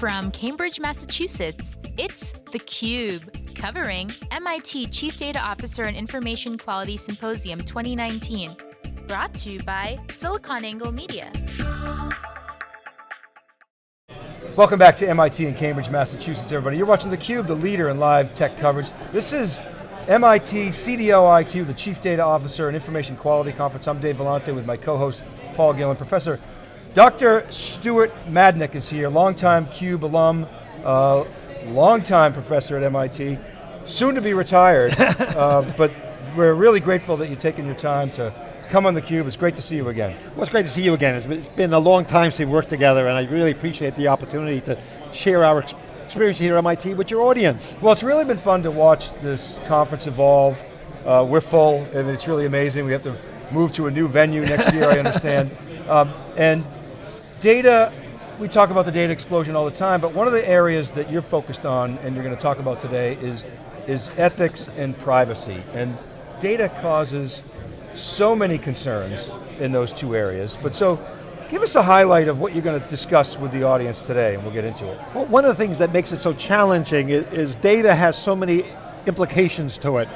From Cambridge, Massachusetts, it's theCUBE, covering MIT Chief Data Officer and Information Quality Symposium 2019. Brought to you by SiliconANGLE Media. Welcome back to MIT in Cambridge, Massachusetts, everybody. You're watching theCUBE, the leader in live tech coverage. This is MIT CDO IQ, the Chief Data Officer and Information Quality Conference. I'm Dave Vellante with my co-host, Paul Gillin. Professor Dr. Stuart Madnick is here, longtime CUBE alum, uh, longtime professor at MIT, soon to be retired, uh, but we're really grateful that you've taken your time to come on theCUBE. It's great to see you again. Well, it's great to see you again. It's been a long time since we worked together and I really appreciate the opportunity to share our experience here at MIT with your audience. Well, it's really been fun to watch this conference evolve. Uh, we're full and it's really amazing. We have to move to a new venue next year, I understand. Um, and Data, we talk about the data explosion all the time, but one of the areas that you're focused on and you're going to talk about today is, is ethics and privacy. And data causes so many concerns in those two areas. But so, give us a highlight of what you're going to discuss with the audience today and we'll get into it. Well, one of the things that makes it so challenging is, is data has so many implications to it.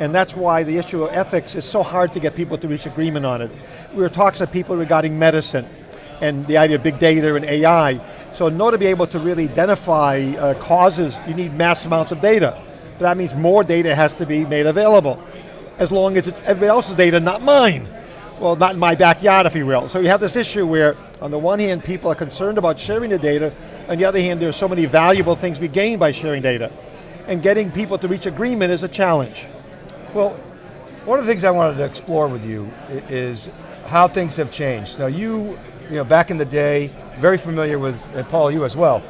And that's why the issue of ethics is so hard to get people to reach agreement on it. We were talking to people regarding medicine and the idea of big data and AI. So in order to be able to really identify uh, causes, you need mass amounts of data. But that means more data has to be made available, as long as it's everybody else's data, not mine. Well, not in my backyard, if you will. So you have this issue where, on the one hand, people are concerned about sharing the data, on the other hand, there's so many valuable things we gain by sharing data. And getting people to reach agreement is a challenge. Well, one of the things I wanted to explore with you is how things have changed. Now you you know, back in the day, very familiar with, and Paul, you as well,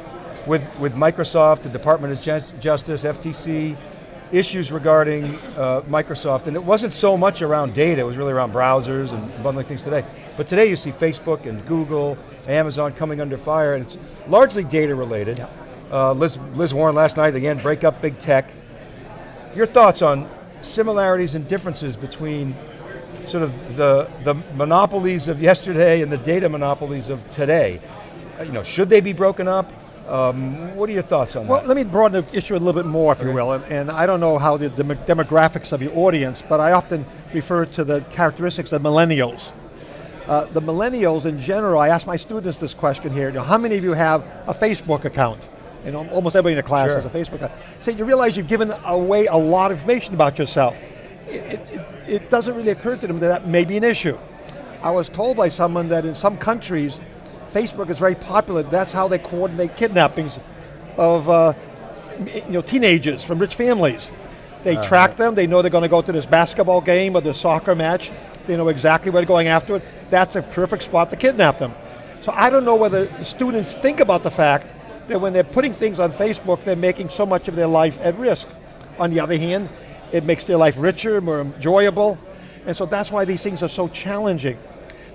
with, with Microsoft, the Department of Justice, FTC, issues regarding uh, Microsoft, and it wasn't so much around data, it was really around browsers and bundling things today. But today you see Facebook and Google, Amazon coming under fire, and it's largely data related. Yeah. Uh, Liz, Liz Warren last night, again, break up big tech. Your thoughts on similarities and differences between sort of the, the monopolies of yesterday and the data monopolies of today. Uh, you know, should they be broken up? Um, what are your thoughts on well, that? Well, let me broaden the issue a little bit more, if okay. you will, and, and, I don't know how the, the, demographics of your audience, but I often refer to the characteristics of millennials. Uh, the millennials in general, I ask my students this question here, you know, how many of you have a Facebook account? And almost everybody in the class sure. has a Facebook account. So you realize you've given away a lot of information about yourself. It, it, it doesn't really occur to them that that may be an issue. I was told by someone that in some countries, Facebook is very popular. That's how they coordinate kidnappings of uh, you know, teenagers from rich families. They uh -huh. track them, they know they're going to go to this basketball game or this soccer match. They know exactly where they're going after it. That's a perfect spot to kidnap them. So I don't know whether the students think about the fact that when they're putting things on Facebook, they're making so much of their life at risk. On the other hand, it makes their life richer, more enjoyable, and so that's why these things are so challenging.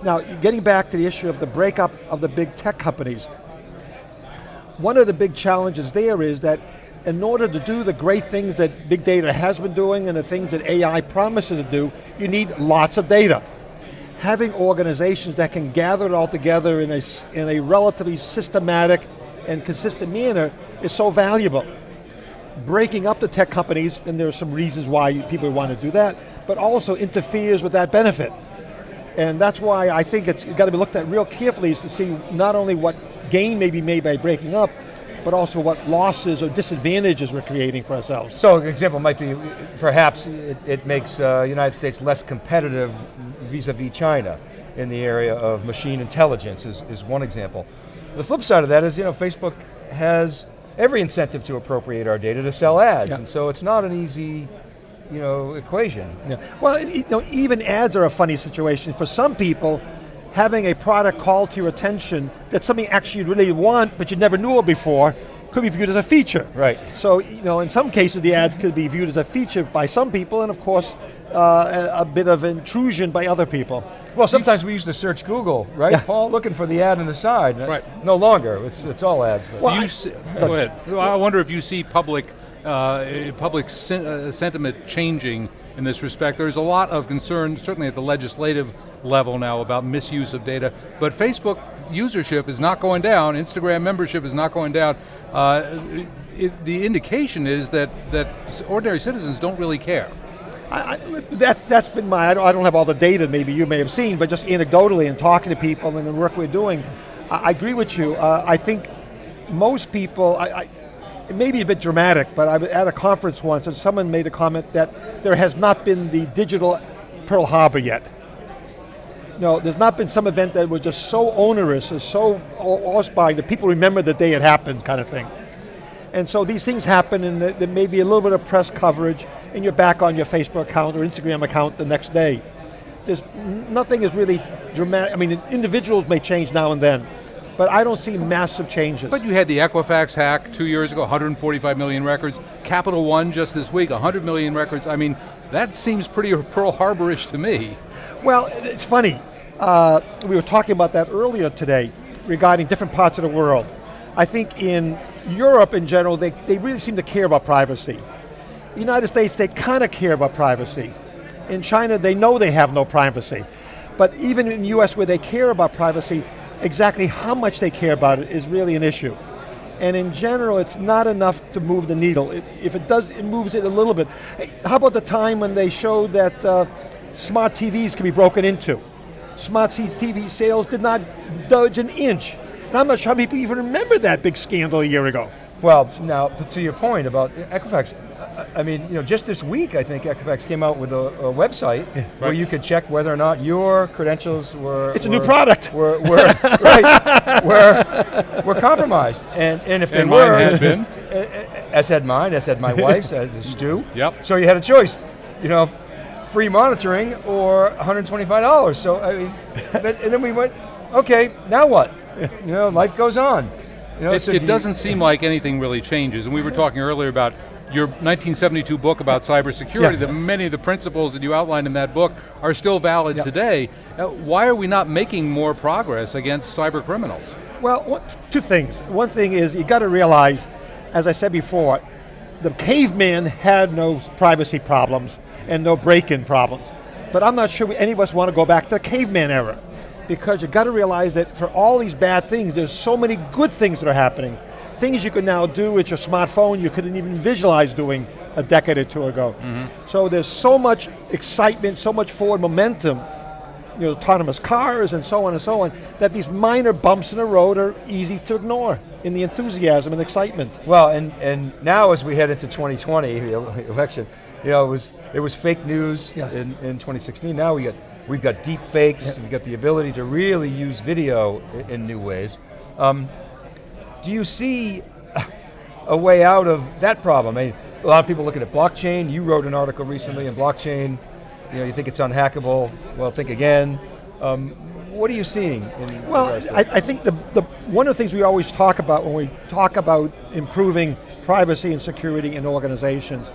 Now, getting back to the issue of the breakup of the big tech companies, one of the big challenges there is that in order to do the great things that big data has been doing and the things that AI promises to do, you need lots of data. Having organizations that can gather it all together in a, in a relatively systematic and consistent manner is so valuable breaking up the tech companies, and there are some reasons why people want to do that, but also interferes with that benefit. And that's why I think it's got to be looked at real carefully is to see not only what gain may be made by breaking up, but also what losses or disadvantages we're creating for ourselves. So an example might be, perhaps it, it makes uh, United States less competitive vis-a-vis -vis China in the area of machine intelligence is, is one example. The flip side of that is, you know, Facebook has every incentive to appropriate our data to sell ads, yeah. and so it's not an easy you know, equation. Yeah. Well, you know, even ads are a funny situation. For some people, having a product call to your attention that's something actually you really want, but you never knew it before, could be viewed as a feature. Right. So, you know, in some cases the ads could be viewed as a feature by some people, and of course, uh, a, a, bit of intrusion by other people. Well, sometimes we used to search Google, right, yeah. Paul? Looking for the ad on the side. Right. No longer, it's, it's all ads. Well, I, see, go ahead. I wonder if you see public, uh, public sen uh, sentiment changing in this respect. There's a lot of concern, certainly at the legislative level now, about misuse of data, but Facebook usership is not going down, Instagram membership is not going down, uh, it, the indication is that, that ordinary citizens don't really care. I, I, that, that's been my, I don't, I don't, have all the data maybe you may have seen, but just anecdotally and talking to people and the work we're doing, I, I agree with you. Uh, I think most people, I, it may be a bit dramatic, but I was at a conference once and someone made a comment that there has not been the digital Pearl Harbor yet. No, there's not been some event that was just so onerous and so awe-inspiring that people remember the day it happened kind of thing. And so these things happen and there may be a little bit of press coverage and you're back on your Facebook account or Instagram account the next day. There's nothing is really dramatic, I mean individuals may change now and then, but I don't see massive changes. But you had the Equifax hack two years ago, 145 million records. Capital One just this week, 100 million records. I mean, that seems pretty Pearl Harbor-ish to me. Well, it's funny. Uh, we were talking about that earlier today regarding different parts of the world. I think in Europe in general, they, they really seem to care about privacy. United States, they kind of care about privacy. In China, they know they have no privacy. But even in the US where they care about privacy, exactly how much they care about it is really an issue. And in general, it's not enough to move the needle. It, if it does, it moves it a little bit. How about the time when they showed that uh, smart TVs can be broken into? Smart TV sales did not budge an inch. And I'm not sure how many people even remember that big scandal a year ago. Well, now, to your point about Equifax, I mean, you know, just this week, I think Equifax came out with a, a website right. where you could check whether or not your credentials were. It's were, a new product. Were, were right, were, were compromised, and and if they and were, mine had been. As had mine, as had my wife's, as Stu. Yep. So you had a choice, you know, free monitoring or $125. So I mean, and then we went, okay, now what? You know, life goes on. You know, it, so it do doesn't seem like anything really changes. And we were talking earlier about your 1972 book about cybersecurity, yeah. that many of the principles that you outlined in that book are still valid yeah. today. Uh, why are we not making more progress against cyber criminals? Well, what, two things. One thing is you got to realize, as I said before, the caveman had no privacy problems and no break-in problems. But I'm not sure any of us want to go back to the caveman era because you got to realize that for all these bad things, there's so many good things that are happening things you can now do with your smartphone you couldn't even visualize doing a decade or two ago. Mm -hmm. So there's so much excitement, so much forward momentum, you know, autonomous cars and so on and so on, that these minor bumps in the road are easy to ignore in the enthusiasm and excitement. Well, and, and now as we head into 2020, the election, you know, it was, it was fake news yeah. in, in 2016. Now we got, we've got deep fakes, yeah. we've got the ability to really use video in, in new ways. Um, do you see a way out of that problem? I mean, a lot of people looking at blockchain. You wrote an article recently in blockchain. You know, you think it's unhackable. Well, think again. Um, what are you seeing? well, I, I, think the, the, one of the things we always talk about when we talk about improving privacy and security in organizations,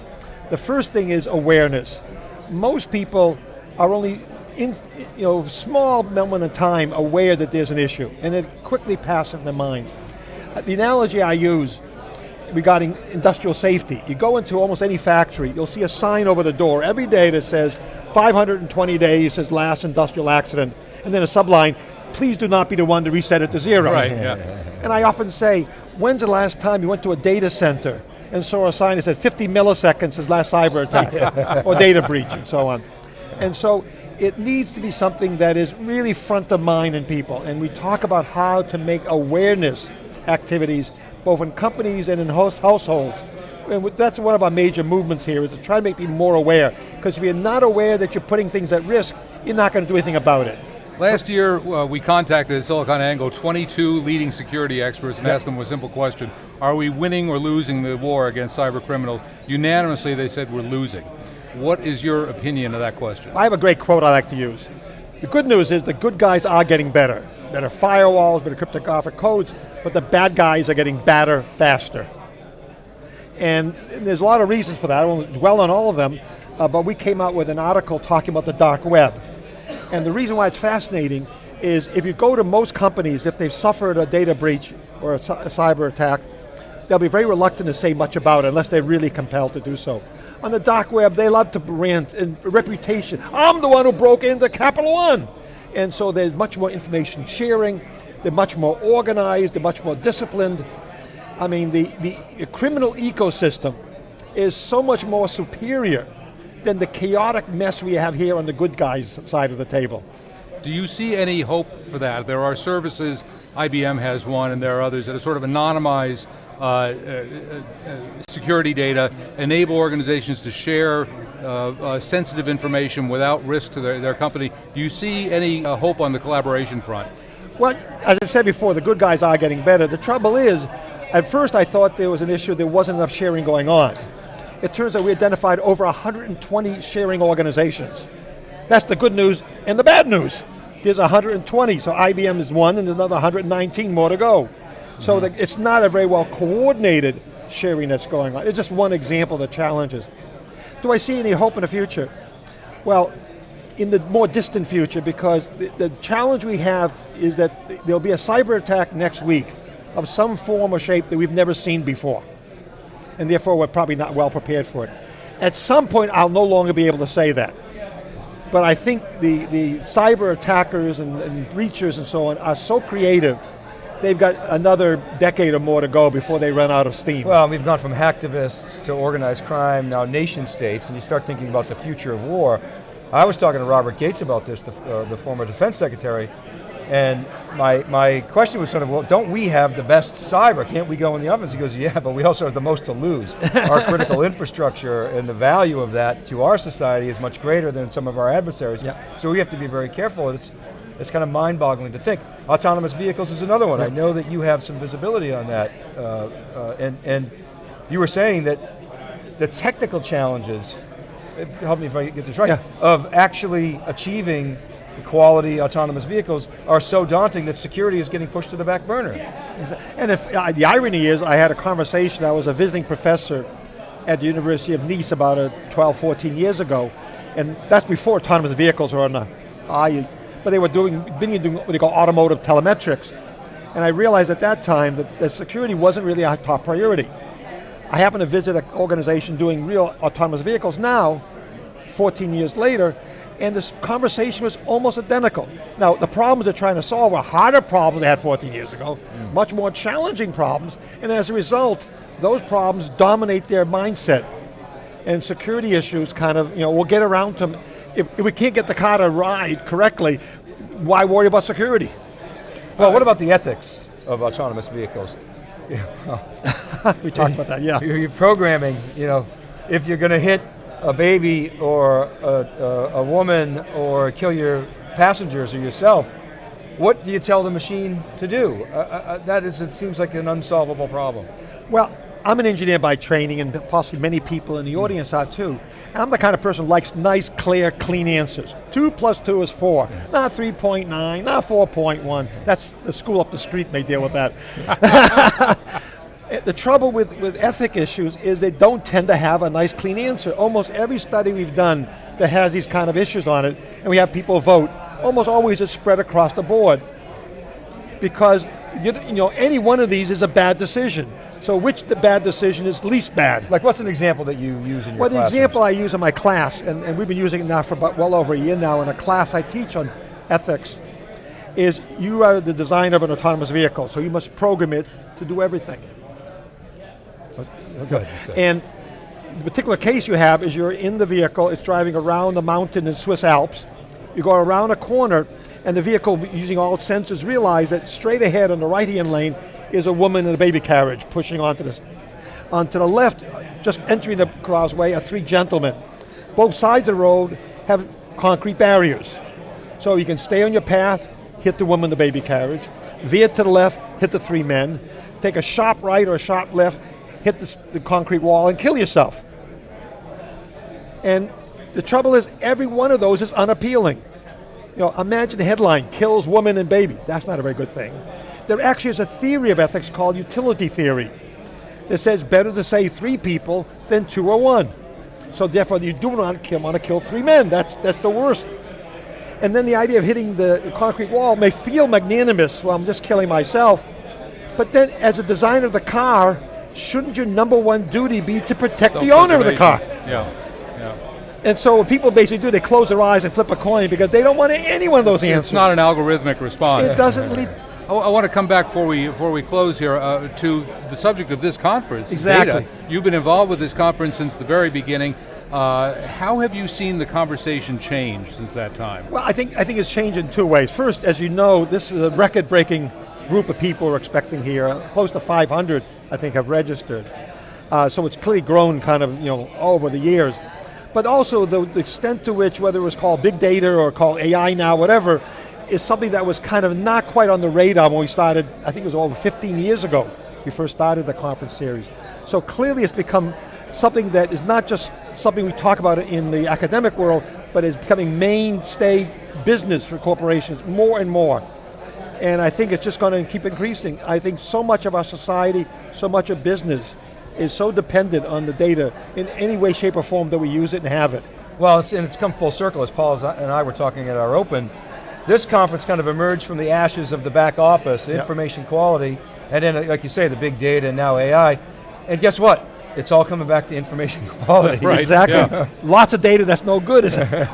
the first thing is awareness. Most people are only in you know small moment of time aware that there's an issue, and it quickly passes in their mind. The analogy I use regarding industrial safety, you go into almost any factory, you'll see a sign over the door every day that says 520 days since last industrial accident, and then a subline, please do not be the one to reset it to zero. Right, yeah. And I often say, when's the last time you went to a data center and saw a sign that said 50 milliseconds since last cyber attack, or data breach, and so on. And so it needs to be something that is really front of mind in people, and we talk about how to make awareness activities, both in companies and in host households. And that's one of our major movements here, is to try to make people more aware. Because if you're not aware that you're putting things at risk, you're not going to do anything about it. Last year, uh, we contacted SiliconANGLE 22 leading security experts and asked them a simple question. Are we winning or losing the war against cyber criminals? Unanimously, they said we're losing. What is your opinion of that question? I have a great quote I like to use. The good news is the good guys are getting better. Better firewalls, better cryptographic codes, but the bad guys are getting badder faster. And, there's a lot of reasons for that, I won't dwell on all of them, uh, but we came out with an article talking about the dark web. And the reason why it's fascinating is if you go to most companies, if they've suffered a data breach or a, a cyber attack, they'll be very reluctant to say much about it unless they're really compelled to do so. On the dark web, they love to rant and reputation. I'm the one who broke into Capital One. And so there's much more information sharing, they're much more organized, they're much more disciplined. I mean, the, the criminal ecosystem is so much more superior than the chaotic mess we have here on the good guys side of the table. Do you see any hope for that? There are services, IBM has one, and there are others that are sort of anonymize uh, uh, uh, security data, enable organizations to share uh, uh, sensitive information without risk to their, their company. Do you see any uh, hope on the collaboration front? Well, as I said before, the good guys are getting better. The trouble is, at first I thought there was an issue, there wasn't enough sharing going on. It turns out we identified over 120 sharing organizations. That's the good news and the bad news. There's 120, so IBM is one and there's another 119 more to go. So mm-hmm. the, it's not a very well coordinated sharing that's going on. It's just one example of the challenges. Do I see any hope in the future? Well, in the more distant future, because the, the challenge we have is that there'll be a cyber attack next week of some form or shape that we've never seen before. And therefore we're probably not well prepared for it. At some point I'll no longer be able to say that. But I think the, the cyber attackers and, and breachers and so on are so creative they've got another decade or more to go before they run out of steam. Well, we've gone from hacktivists to organized crime, now nation states, and you start thinking about the future of war. I was talking to Robert Gates about this, the, uh, the former defense secretary, and my, my question was sort of, well, don't we have the best cyber? Can't we go in the offense? He goes, yeah, but we also have the most to lose. our critical infrastructure and the value of that to our society is much greater than some of our adversaries. Yeah. So we have to be very careful. It's, it's kind of mind-boggling to think. Autonomous vehicles is another one. I know that you have some visibility on that, uh, uh, and, and you were saying that the technical challenges, help me if I get this right, yeah. of actually achieving quality autonomous vehicles are so daunting that security is getting pushed to the back burner. And if uh, the irony is, I had a conversation, I was a visiting professor at the University of Nice about uh, 12, 14 years ago, and that's before autonomous vehicles were on the eye but they were doing, being doing what they call automotive telematics. And I realized at that time that, that security wasn't really a top priority. I happened to visit an organization doing real autonomous vehicles now, 14 years later, and this conversation was almost identical. Now, the problems they're trying to solve are harder problems they had 14 years ago, mm. much more challenging problems, and as a result, those problems dominate their mindset. And security issues kind of, you know, we'll get around to if, if we can't get the car to ride correctly, why worry about security? Well, what about the ethics of autonomous vehicles? We talked about that, yeah. You're programming, you know, if you're going to hit a baby or a, a, a, woman or kill your passengers or yourself, what do you tell the machine to do? Uh, uh, uh that is, it seems like an unsolvable problem. Well, I'm an engineer by training and possibly many people in the hmm. audience are too. I'm the kind of person who likes nice, clear, clean answers. Two plus two is four, not 3.9, not 4.1. That's the school up the street may deal with that. the trouble with, with ethic issues is they don't tend to have a nice, clean answer. Almost every study we've done that has these kind of issues on it, and we have people vote, almost always it's spread across the board. Because you, you know, any one of these is a bad decision. So which the bad decision is least bad? Like what's an example that you use in your class? Well, the example I use in my class, and, and we've been using it now for about well over a year now in a class I teach on ethics, is you are the designer of an autonomous vehicle, so you must program it to do everything. Good. And the particular case you have is you're in the vehicle, it's driving around a mountain in Swiss Alps, you go around a corner, and the vehicle, using all its sensors, realize that straight ahead on the right-hand lane is a woman in a baby carriage pushing onto the, onto the left, just entering the crossway, are three gentlemen. Both sides of the road have concrete barriers. So you can stay on your path, hit the woman in the baby carriage, veer to the left, hit the three men, take a sharp right or a sharp left, hit the, the concrete wall and kill yourself. And the trouble is every one of those is unappealing. You know, imagine the headline, kills woman and baby. That's not a very good thing. There actually is a theory of ethics called utility theory. It says better to save three people than two or one. So therefore you do not kill, want to kill three men, that's, that's the worst. And then the idea of hitting the concrete wall may feel magnanimous, well I'm just killing myself, but then as a designer of the car, shouldn't your number one duty be to protect the owner of the car? Yeah. yeah. And so what people basically do, they close their eyes and flip a coin because they don't want any one of those it's, answers. It's not an algorithmic response. It doesn't lead, I, I want to come back before we before we close here uh, to the subject of this conference. Exactly. Data. You've been involved with this conference since the very beginning. Uh, how have you seen the conversation change since that time? Well, I think, I think it's changed in two ways. First, as you know, this is a record-breaking group of people we're expecting here. Close to 500, I think, have registered. Uh, so it's clearly grown kind of, you know, over the years. But also the, the extent to which, whether it was called big data or called AI now, whatever, is something that was kind of not quite on the radar when we started, I think it was over 15 years ago, we first started the conference series. So clearly it's become something that is not just something we talk about in the academic world, but is becoming mainstay business for corporations more and more. And I think it's just going to keep increasing. I think so much of our society, so much of business is so dependent on the data in any way, shape, or form that we use it and have it. Well, it's, and it's come full circle, as Paul and I were talking at our open. This conference kind of emerged from the ashes of the back office, yep. information quality, and then, like you say, the big data and now AI. And guess what? It's all coming back to information quality. right. Exactly. Yeah. Lots of data that's no good,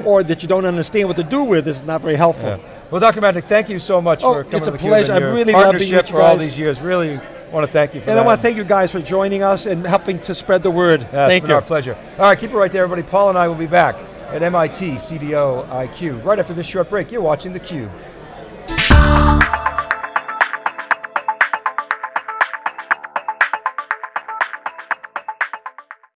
or that you don't understand what to do with is not very helpful. Yeah. Well, Dr. Madnick, thank you so much oh, for coming it's a pleasure. I'm really loving being with for all these years. Really want to thank you for and that. I want to thank you guys for joining us and helping to spread the word. Yeah, thank you. our pleasure. All right, keep it right there, everybody. Paul and I will be back at MIT CDO IQ right after this short break. You're watching theCUBE.